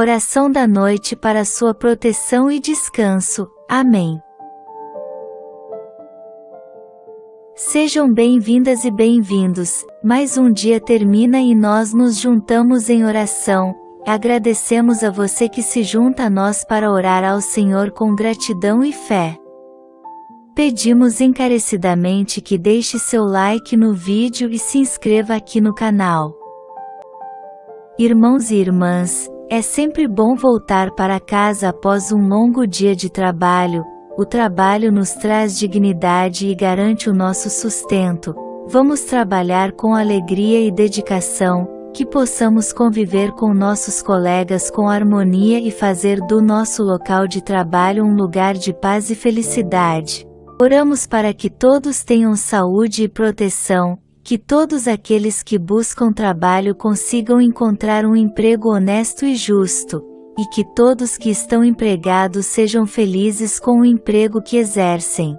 Oração da noite para sua proteção e descanso. Amém. Sejam bem-vindas e bem-vindos. Mais um dia termina e nós nos juntamos em oração. Agradecemos a você que se junta a nós para orar ao Senhor com gratidão e fé. Pedimos encarecidamente que deixe seu like no vídeo e se inscreva aqui no canal. Irmãos e irmãs, é sempre bom voltar para casa após um longo dia de trabalho, o trabalho nos traz dignidade e garante o nosso sustento. Vamos trabalhar com alegria e dedicação, que possamos conviver com nossos colegas com harmonia e fazer do nosso local de trabalho um lugar de paz e felicidade. Oramos para que todos tenham saúde e proteção, que todos aqueles que buscam trabalho consigam encontrar um emprego honesto e justo, e que todos que estão empregados sejam felizes com o emprego que exercem.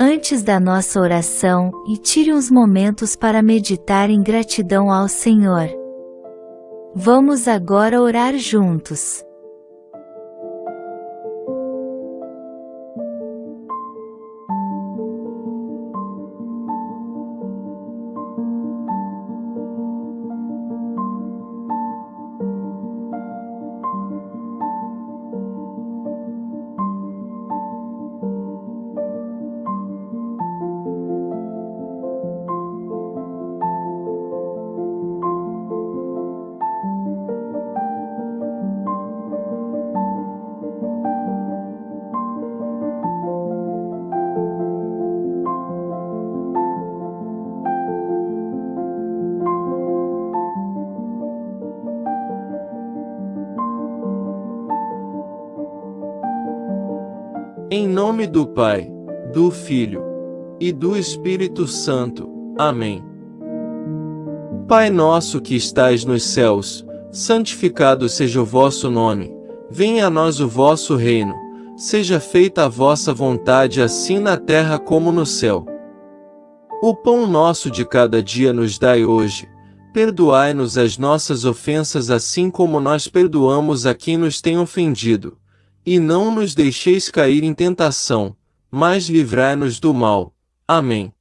Antes da nossa oração, e tire uns momentos para meditar em gratidão ao Senhor. Vamos agora orar juntos. Em nome do Pai, do Filho e do Espírito Santo. Amém. Pai nosso que estais nos céus, santificado seja o vosso nome. Venha a nós o vosso reino. Seja feita a vossa vontade assim na terra como no céu. O pão nosso de cada dia nos dai hoje. Perdoai-nos as nossas ofensas assim como nós perdoamos a quem nos tem ofendido e não nos deixeis cair em tentação, mas livrai-nos do mal. Amém.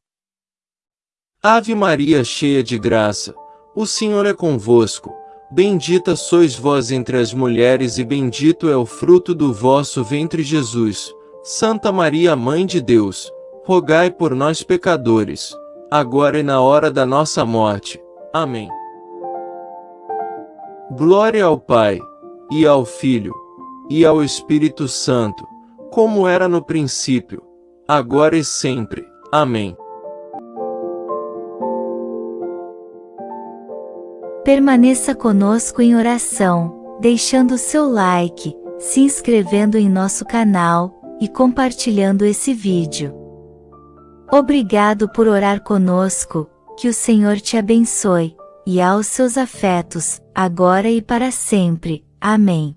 Ave Maria cheia de graça, o Senhor é convosco. Bendita sois vós entre as mulheres e bendito é o fruto do vosso ventre Jesus. Santa Maria Mãe de Deus, rogai por nós pecadores, agora e na hora da nossa morte. Amém. Glória ao Pai, e ao Filho, e ao Espírito Santo, como era no princípio, agora e sempre. Amém. Permaneça conosco em oração, deixando seu like, se inscrevendo em nosso canal e compartilhando esse vídeo. Obrigado por orar conosco, que o Senhor te abençoe, e aos seus afetos, agora e para sempre. Amém.